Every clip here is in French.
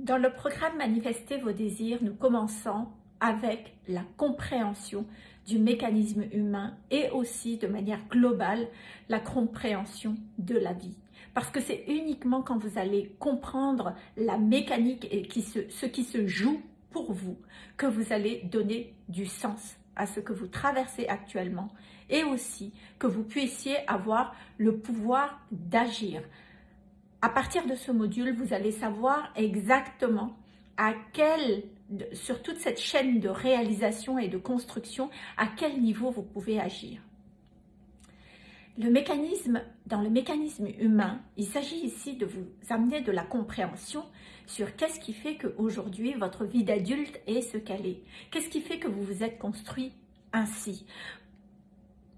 Dans le programme Manifester vos désirs, nous commençons avec la compréhension du mécanisme humain et aussi de manière globale la compréhension de la vie. Parce que c'est uniquement quand vous allez comprendre la mécanique et ce qui se joue pour vous que vous allez donner du sens à ce que vous traversez actuellement et aussi que vous puissiez avoir le pouvoir d'agir. À partir de ce module, vous allez savoir exactement sur toute cette chaîne de réalisation et de construction, à quel niveau vous pouvez agir. Le mécanisme, dans le mécanisme humain, il s'agit ici de vous amener de la compréhension sur qu'est-ce qui fait qu'aujourd'hui votre vie d'adulte est ce qu'elle est. Qu'est-ce qui fait que vous vous êtes construit ainsi?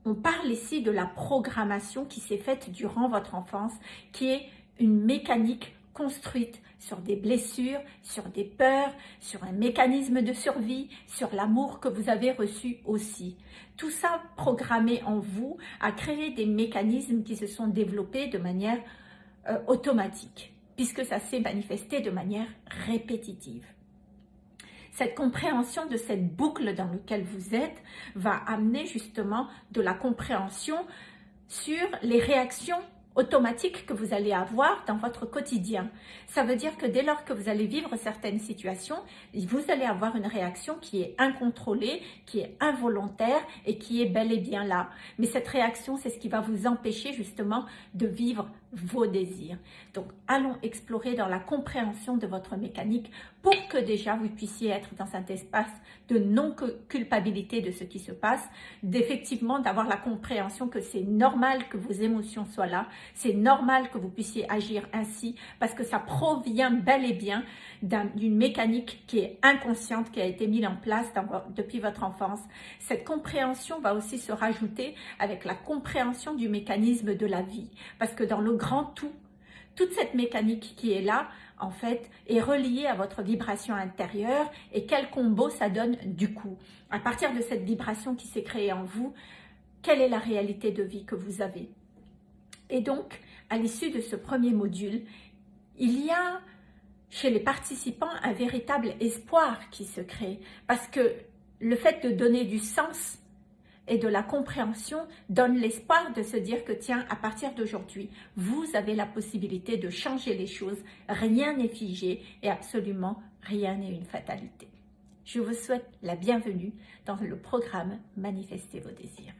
On parle ici de la programmation qui s'est faite durant votre enfance, qui est une mécanique construite sur des blessures, sur des peurs, sur un mécanisme de survie, sur l'amour que vous avez reçu aussi. Tout ça programmé en vous a créé des mécanismes qui se sont développés de manière euh, automatique, puisque ça s'est manifesté de manière répétitive. Cette compréhension de cette boucle dans laquelle vous êtes va amener justement de la compréhension sur les réactions automatique que vous allez avoir dans votre quotidien. Ça veut dire que dès lors que vous allez vivre certaines situations, vous allez avoir une réaction qui est incontrôlée, qui est involontaire et qui est bel et bien là. Mais cette réaction, c'est ce qui va vous empêcher justement de vivre vos désirs. Donc, allons explorer dans la compréhension de votre mécanique pour que déjà vous puissiez être dans cet espace de non-culpabilité de ce qui se passe, d'effectivement d'avoir la compréhension que c'est normal que vos émotions soient là, c'est normal que vous puissiez agir ainsi parce que ça provient bel et bien d'une mécanique qui est inconsciente, qui a été mise en place depuis votre enfance. Cette compréhension va aussi se rajouter avec la compréhension du mécanisme de la vie parce que dans le grand tout, toute cette mécanique qui est là, en fait, est reliée à votre vibration intérieure et quel combo ça donne du coup. À partir de cette vibration qui s'est créée en vous, quelle est la réalité de vie que vous avez? Et donc, à l'issue de ce premier module, il y a chez les participants un véritable espoir qui se crée parce que le fait de donner du sens et de la compréhension donne l'espoir de se dire que tiens, à partir d'aujourd'hui, vous avez la possibilité de changer les choses, rien n'est figé et absolument rien n'est une fatalité. Je vous souhaite la bienvenue dans le programme Manifestez vos désirs.